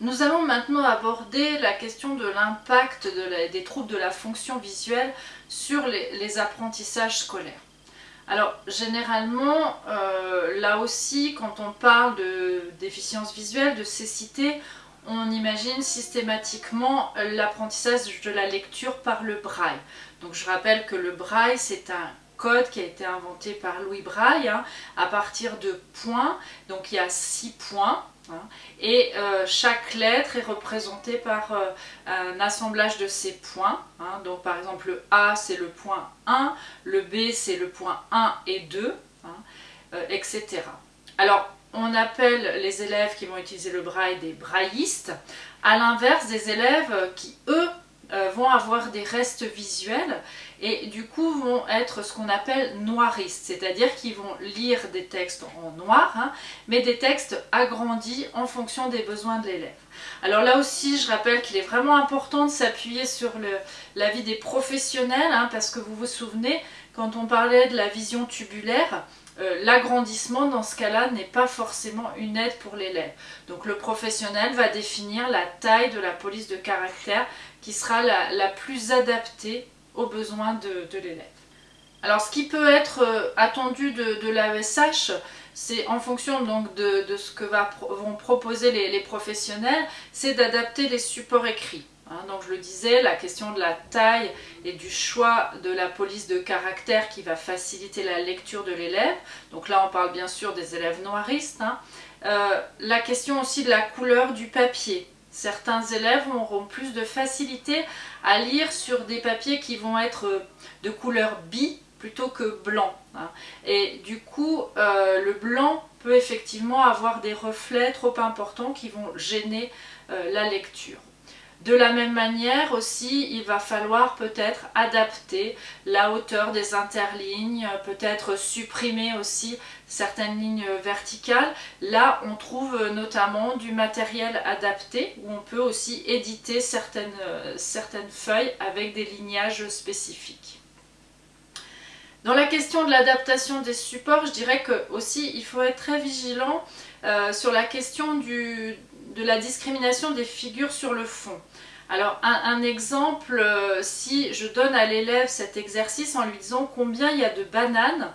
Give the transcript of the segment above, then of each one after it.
Nous allons maintenant aborder la question de l'impact des troubles de la fonction visuelle sur les, apprentissages scolaires. Alors généralement, euh, là aussi, quand on parle de déficience visuelle, de cécité, on imagine systématiquement l'apprentissage de la lecture par le braille. Donc je rappelle que le braille, c'est un code qui a été inventé par Louis Braille hein, à partir de points. Donc il y a six points. Hein, et euh, chaque lettre est représentée par euh, un assemblage de ces points. Hein. donc par exemple le A c'est le point 1, le B c'est le point 1 et 2, euh, etc. Alors on appelle les élèves qui vont utiliser le braille des braillistes, à l'inverse des élèves qui, eux, vont avoir des restes visuels et du coup vont être ce qu'on appelle noiristes, c'est-à-dire qu'ils vont lire des textes en noir, hein, mais des textes agrandis en fonction des besoins de l'élève. Alors là aussi, je rappelle qu'il est vraiment important de s'appuyer sur l'avis des professionnels, hein, parce que vous vous souvenez, quand on parlait de la vision tubulaire, euh, l'agrandissement dans ce cas-là n'est pas forcément une aide pour l'élève. Donc le professionnel va définir la taille de la police de caractère qui sera la, plus adaptée aux besoins de, l'élève. Alors ce qui peut être euh, attendu de, l'AESH, c'est en fonction donc de, ce que vont proposer les professionnels, c'est d'adapter les supports écrits. Hein, donc je le disais, la question de la taille et du choix de la police de caractère qui va faciliter la lecture de l'élève. Donc là on parle bien sûr des élèves noiristes. Hein. Euh, la question aussi de la couleur du papier. Certains élèves auront plus de facilité à lire sur des papiers qui vont être de couleur bi plutôt que blanc. Hein. Et du coup, euh, le blanc peut effectivement avoir des reflets trop importants qui vont gêner euh, la lecture. De la même manière aussi, il va falloir peut-être adapter la hauteur des interlignes, peut-être supprimer aussi certaines lignes verticales. Là, on trouve notamment du matériel adapté où on peut aussi éditer certaines, certaines feuilles avec des lignages spécifiques. Dans la question de l'adaptation des supports, je dirais que aussi il faut être très vigilant euh, sur la question du, de la discrimination des figures sur le fond. Alors un, exemple, euh, si je donne à l'élève cet exercice en lui disant combien il y a de bananes,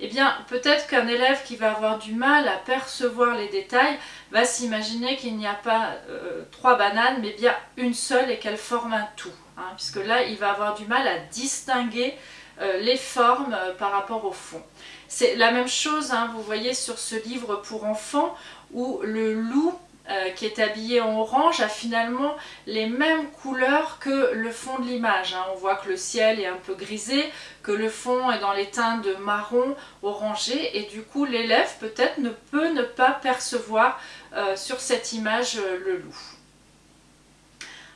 eh bien peut-être qu'un élève qui va avoir du mal à percevoir les détails va s'imaginer qu'il n'y a pas euh, trois bananes mais bien une seule et qu'elle forme un tout. Hein, puisque là il va avoir du mal à distinguer euh, les formes par rapport au fond. C'est la même chose, hein, vous voyez sur ce livre pour enfants où le loup euh, qui est habillé en orange a finalement les mêmes couleurs que le fond de l'image. Hein. On voit que le ciel est un peu grisé, que le fond est dans les teintes de marron orangé et du coup l'élève peut-être ne peut ne pas percevoir euh, sur cette image euh, le loup.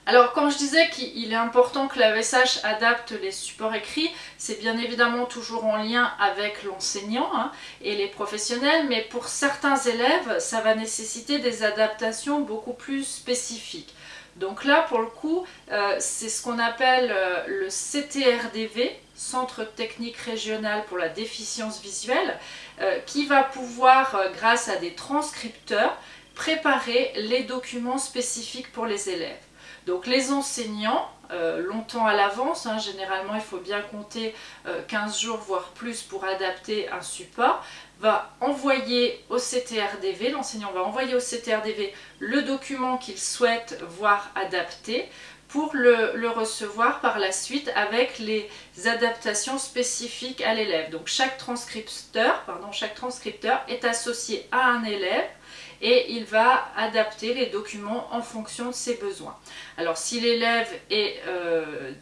Alors quand je disais qu'il est important que l'AESH adapte les supports écrits, c'est bien évidemment toujours en lien avec l'enseignant hein, et les professionnels, mais pour certains élèves, ça va nécessiter des adaptations beaucoup plus spécifiques. Donc là, pour le coup, euh, c'est ce qu'on appelle euh, le CTRDV, Centre Technique Régional pour la Déficience Visuelle, euh, qui va pouvoir, grâce à des transcripteurs, préparer les documents spécifiques pour les élèves. Donc les enseignants, euh, longtemps à l'avance, hein, généralement il faut bien compter 15 euh, jours voire plus pour adapter un support, va envoyer au CTRDV, l'enseignant va envoyer au CTRDV le document qu'il souhaite voir adapté pour le, recevoir par la suite avec les adaptations spécifiques à l'élève. Donc chaque transcripteur, pardon, chaque transcripteur est associé à un élève et il va adapter les documents en fonction de ses besoins. Alors si l'élève est euh,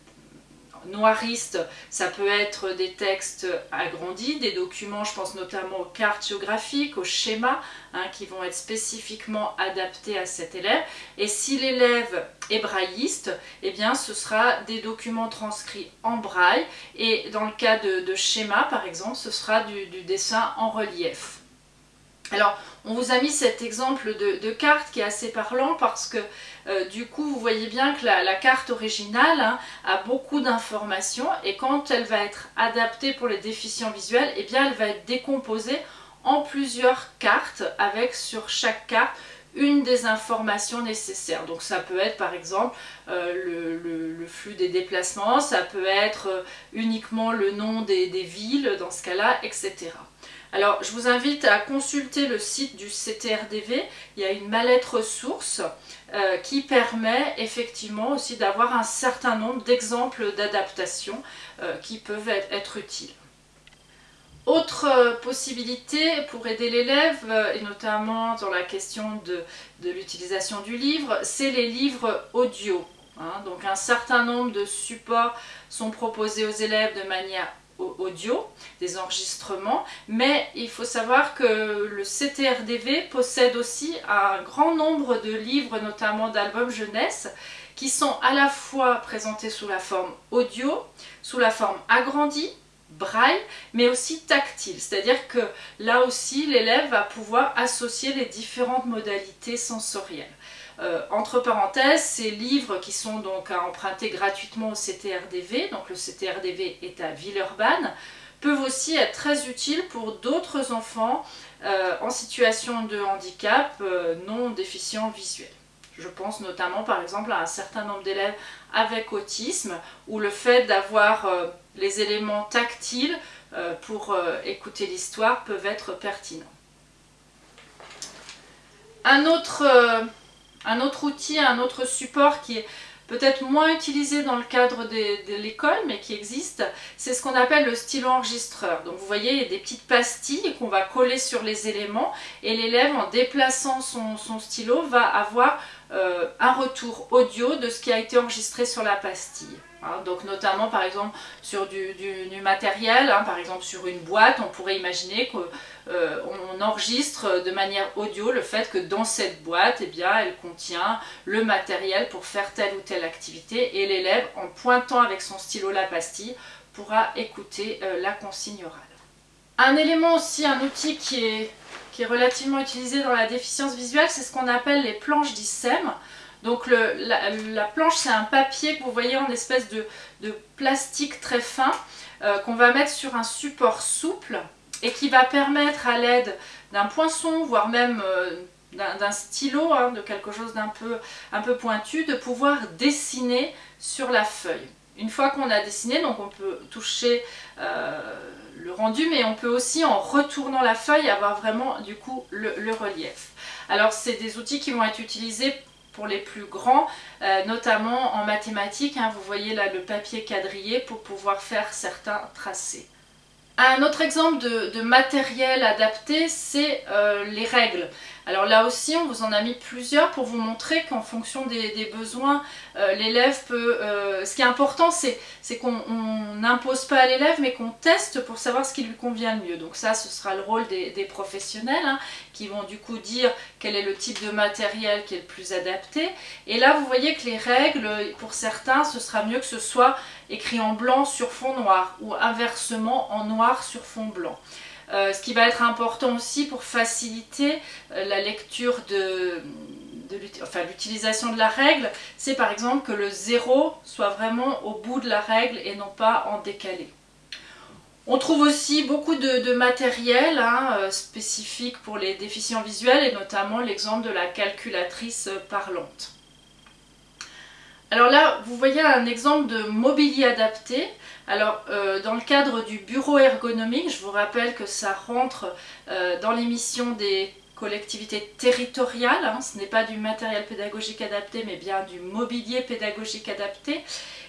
noiriste, ça peut être des textes agrandis, des documents, je pense notamment aux cartes géographiques, aux schémas, hein, qui vont être spécifiquement adaptés à cet élève. Et si l'élève est brailliste, eh bien ce sera des documents transcrits en braille, et dans le cas de, schéma par exemple, ce sera du dessin en relief. Alors, on vous a mis cet exemple de, carte qui est assez parlant parce que euh, du coup, vous voyez bien que la, carte originale hein, a beaucoup d'informations et quand elle va être adaptée pour les déficients visuels, eh bien, elle va être décomposée en plusieurs cartes avec sur chaque carte une des informations nécessaires. Donc ça peut être par exemple euh, le, flux des déplacements, ça peut être euh, uniquement le nom des, villes dans ce cas-là, etc. Alors je vous invite à consulter le site du CTRDV, il y a une mallette ressources euh, qui permet effectivement aussi d'avoir un certain nombre d'exemples d'adaptation qui peuvent être utiles. Autre euh, possibilité pour aider l'élève, euh, et notamment dans la question de, l'utilisation du livre, c'est les livres audio. Hein. Donc un certain nombre de supports sont proposés aux élèves de manière audio, des enregistrements, mais il faut savoir que le CTRDV possède aussi un grand nombre de livres, notamment d'albums jeunesse, qui sont à la fois présentés sous la forme audio, sous la forme agrandie, braille, mais aussi tactile. C'est-à-dire que là aussi, l'élève va pouvoir associer les différentes modalités sensorielles. Euh, entre parenthèses, ces livres qui sont donc à emprunter gratuitement au CTRDV, donc le CTRDV est à Villeurbanne, peuvent aussi être très utiles pour d'autres enfants euh, en situation de handicap euh, non déficient visuel. Je pense notamment par exemple à un certain nombre d'élèves avec autisme où le fait d'avoir les éléments tactiles pour écouter l'histoire peuvent être pertinents. Un autre, un autre outil, un autre support qui est peut-être moins utilisé dans le cadre de, l'école, mais qui existe, c'est ce qu'on appelle le stylo enregistreur. Donc vous voyez, des petites pastilles qu'on va coller sur les éléments, et l'élève, en déplaçant son, stylo, va avoir euh, un retour audio de ce qui a été enregistré sur la pastille. Hein, donc notamment par exemple sur du, matériel, hein, par exemple sur une boîte, on pourrait imaginer qu'on euh, enregistre de manière audio le fait que dans cette boîte, eh elle contient le matériel pour faire telle ou telle activité et l'élève, en pointant avec son stylo la pastille, pourra écouter euh, la consigne orale. Un élément aussi, un outil qui est, qui est relativement utilisé dans la déficience visuelle, c'est ce qu'on appelle les planches d'ISEM. Donc la, planche c'est un papier que vous voyez en espèce de, plastique très fin euh, qu'on va mettre sur un support souple et qui va permettre à l'aide d'un poinçon, voire même euh, d'un stylo, hein, de quelque chose d'un peu, un peu pointu, de pouvoir dessiner sur la feuille. Une fois qu'on a dessiné, donc on peut toucher euh, le rendu, mais on peut aussi en retournant la feuille avoir vraiment du coup le, relief. Alors c'est des outils qui vont être utilisés les plus grands, euh, notamment en mathématiques. Hein. vous voyez là le papier quadrillé pour pouvoir faire certains tracés. Un autre exemple de, matériel adapté, c'est euh, les règles. Alors là aussi, on vous en a mis plusieurs pour vous montrer qu'en fonction des, besoins, euh, l'élève peut... Euh, ce qui est important, c'est qu'on n'impose pas à l'élève, mais qu'on teste pour savoir ce qui lui convient le mieux. Donc ça, ce sera le rôle des, professionnels, hein, qui vont du coup dire quel est le type de matériel qui est le plus adapté. Et là, vous voyez que les règles, pour certains, ce sera mieux que ce soit écrit en blanc sur fond noir, ou inversement en noir sur fond blanc. Euh, ce qui va être important aussi pour faciliter euh, la lecture de, l'utilisation de la règle, c'est par exemple que le zéro soit vraiment au bout de la règle et non pas en décalé. On trouve aussi beaucoup de, matériel hein, euh, spécifique pour les déficients visuels et notamment l'exemple de la calculatrice parlante. Alors là, vous voyez un exemple de mobilier adapté. Alors, euh, dans le cadre du bureau ergonomique, je vous rappelle que ça rentre euh, dans l'émission des collectivités territoriales. Hein. ce n'est pas du matériel pédagogique adapté, mais bien du mobilier pédagogique adapté.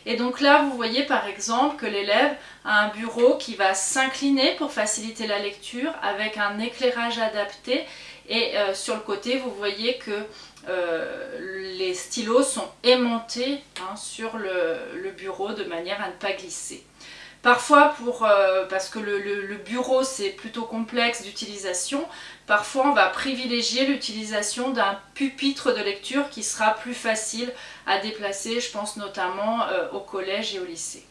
Et donc là, vous voyez par exemple que l'élève a un bureau qui va s'incliner pour faciliter la lecture avec un éclairage adapté. Et euh, sur le côté, vous voyez que euh, les stylos sont aimantés hein, sur le, bureau de manière à ne pas glisser. Parfois, pour, euh, parce que le, bureau c'est plutôt complexe d'utilisation, parfois on va privilégier l'utilisation d'un pupitre de lecture qui sera plus facile à déplacer, je pense notamment euh, au collège et au lycée.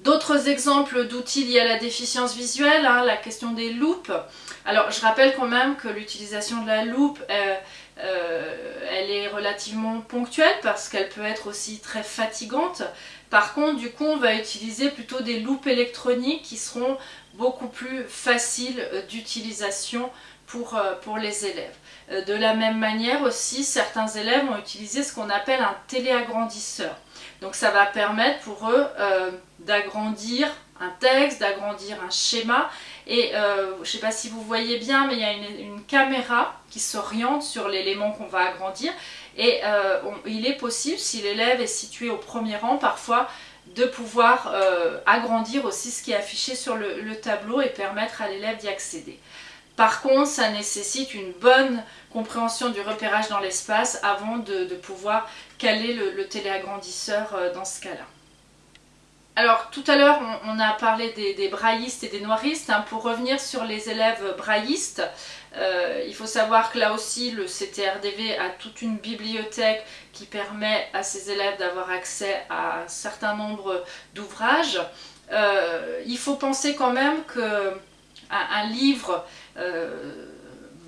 D'autres exemples d'outils liés à la déficience visuelle, hein, la question des loupes. Alors je rappelle quand même que l'utilisation de la loupe, elle est relativement ponctuelle parce qu'elle peut être aussi très fatigante. Par contre, du coup, on va utiliser plutôt des loupes électroniques qui seront beaucoup plus faciles d'utilisation pour, pour les élèves. De la même manière aussi, certains élèves ont utilisé ce qu'on appelle un téléagrandisseur. Donc ça va permettre pour eux d'agrandir un texte, d'agrandir un schéma. Et euh, je ne sais pas si vous voyez bien, mais il y a une, caméra qui s'oriente sur l'élément qu'on va agrandir. Et euh, il est possible, si l'élève est situé au premier rang, parfois de pouvoir euh, agrandir aussi ce qui est affiché sur le, tableau et permettre à l'élève d'y accéder. Par contre, ça nécessite une bonne compréhension du repérage dans l'espace avant de, pouvoir caler le téléagrandisseur dans ce cas-là. Alors tout à l'heure on, a parlé des, braillistes et des noiristes. Hein. Pour revenir sur les élèves braillistes, euh, il faut savoir que là aussi le CTRDV a toute une bibliothèque qui permet à ces élèves d'avoir accès à un certain nombre d'ouvrages. Euh, il faut penser quand même qu'un un livre, euh,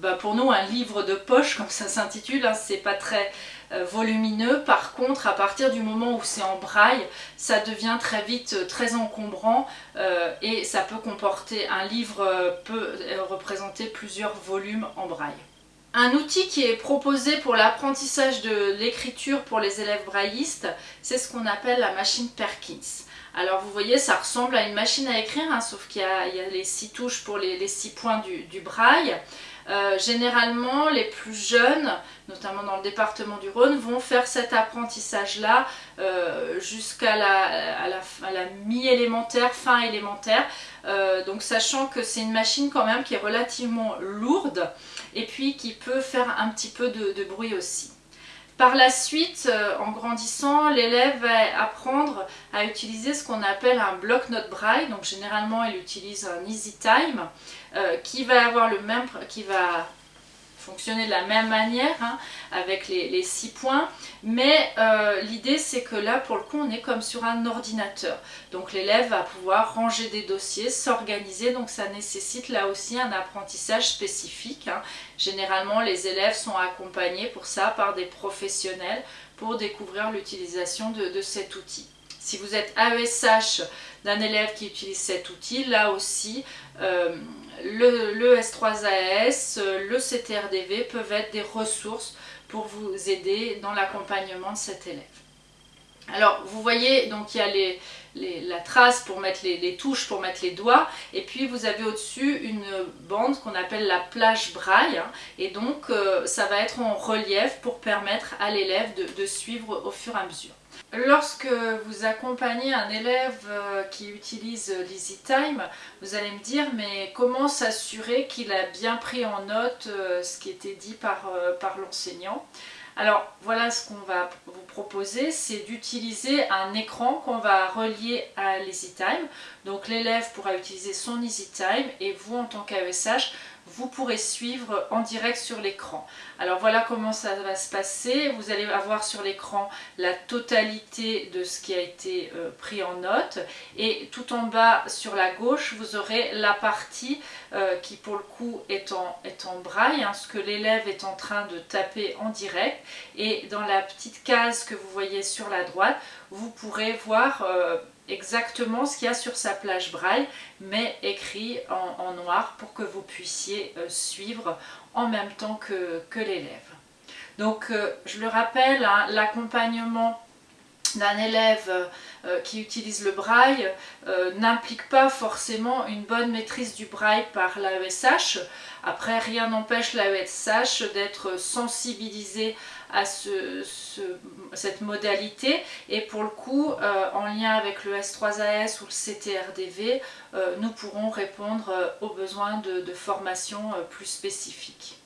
bah, pour nous un livre de poche comme ça s'intitule, hein, c'est pas très volumineux. Par contre, à partir du moment où c'est en braille, ça devient très vite euh, très encombrant euh, et ça peut comporter, un livre peut représenter plusieurs volumes en braille. Un outil qui est proposé pour l'apprentissage de l'écriture pour les élèves braillistes, c'est ce qu'on appelle la machine Perkins. Alors vous voyez, ça ressemble à une machine à écrire, hein, sauf qu'il y, a les six touches pour les, six points du braille. Euh, généralement, les plus jeunes, notamment dans le département du Rhône, vont faire cet apprentissage-là euh, jusqu'à la, mi-élémentaire, fin élémentaire. Euh, donc sachant que c'est une machine quand même qui est relativement lourde et puis qui peut faire un petit peu de bruit aussi. Par la suite, en grandissant, l'élève va apprendre à utiliser ce qu'on appelle un bloc-notes braille. Donc généralement, il utilise un Easy Time. Euh, qui va avoir le même, qui va fonctionner de la même manière hein, avec les, six points. Mais euh, l'idée c'est que là pour le coup on est comme sur un ordinateur. Donc l'élève va pouvoir ranger des dossiers, s'organiser. Donc ça nécessite là aussi un apprentissage spécifique hein. généralement les élèves sont accompagnés pour ça par des professionnels pour découvrir l'utilisation de cet outil. Si vous êtes AESH d'un élève qui utilise cet outil, là aussi, euh, le, S3AS, le CTRDV peuvent être des ressources pour vous aider dans l'accompagnement de cet élève. Alors vous voyez, donc il y a la trace pour mettre les, touches, pour mettre les doigts, et puis vous avez au-dessus une bande qu'on appelle la plage braille, hein. et donc euh, ça va être en relief pour permettre à l'élève de suivre au fur et à mesure. Lorsque vous accompagnez un élève euh, qui utilise l'EasyTime, vous allez me dire mais comment s'assurer qu'il a bien pris en note euh, ce qui était dit par, euh, par l'enseignant? Alors voilà ce qu'on va vous proposer, c'est d'utiliser un écran qu'on va relier à l'EasyTime. Donc l'élève pourra utiliser son EasyTime et vous en tant qu'AESH, vous pourrez suivre en direct sur l'écran. Alors voilà comment ça va se passer. Vous allez avoir sur l'écran la totalité de ce qui a été euh, pris en note et tout en bas sur la gauche vous aurez la partie euh, qui pour le coup est en, est en braille, hein, ce que l'élève est en train de taper en direct et dans la petite case que vous voyez sur la droite vous pourrez voir euh, exactement ce qu'il y a sur sa plage braille, mais écrit en, noir pour que vous puissiez euh, suivre en même temps que, l'élève. Donc euh, je le rappelle, hein, l'accompagnement d'un élève euh, qui utilise le braille n'implique pas forcément une bonne maîtrise du braille par l'AESH. Après, rien n'empêche l'AESH d'être sensibilisé à cette modalité et pour le coup euh, en lien avec le S3AS ou le CTRDV euh, nous pourrons répondre euh, aux besoins de, de formation plus spécifiques.